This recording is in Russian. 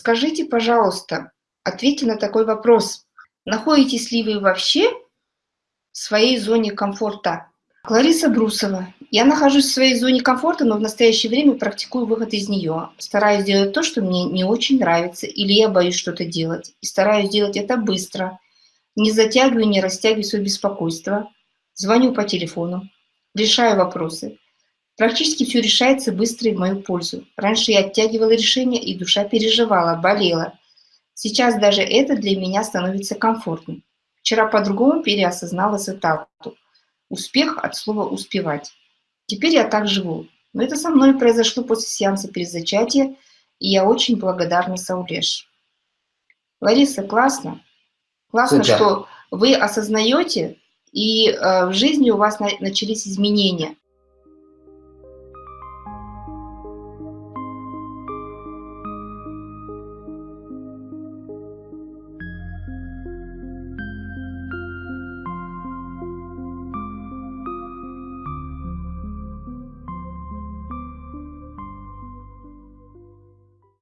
скажите, пожалуйста, ответьте на такой вопрос. Находитесь ли вы вообще в своей зоне комфорта? Клариса Брусова. Я нахожусь в своей зоне комфорта, но в настоящее время практикую выход из нее. Стараюсь делать то, что мне не очень нравится, или я боюсь что-то делать. И стараюсь делать это быстро. Не затягиваю, не растягиваю свое беспокойство. Звоню по телефону. Решаю вопросы. Практически все решается быстро и в мою пользу. Раньше я оттягивала решения, и душа переживала, болела. Сейчас даже это для меня становится комфортным. Вчера по-другому переосознала цитату. Успех от слова «успевать». Теперь я так живу. Но это со мной произошло после сеанса перезачатия, и я очень благодарна Саулеш. Лариса, классно. Классно, Супер. что вы осознаете, и э, в жизни у вас на, начались изменения.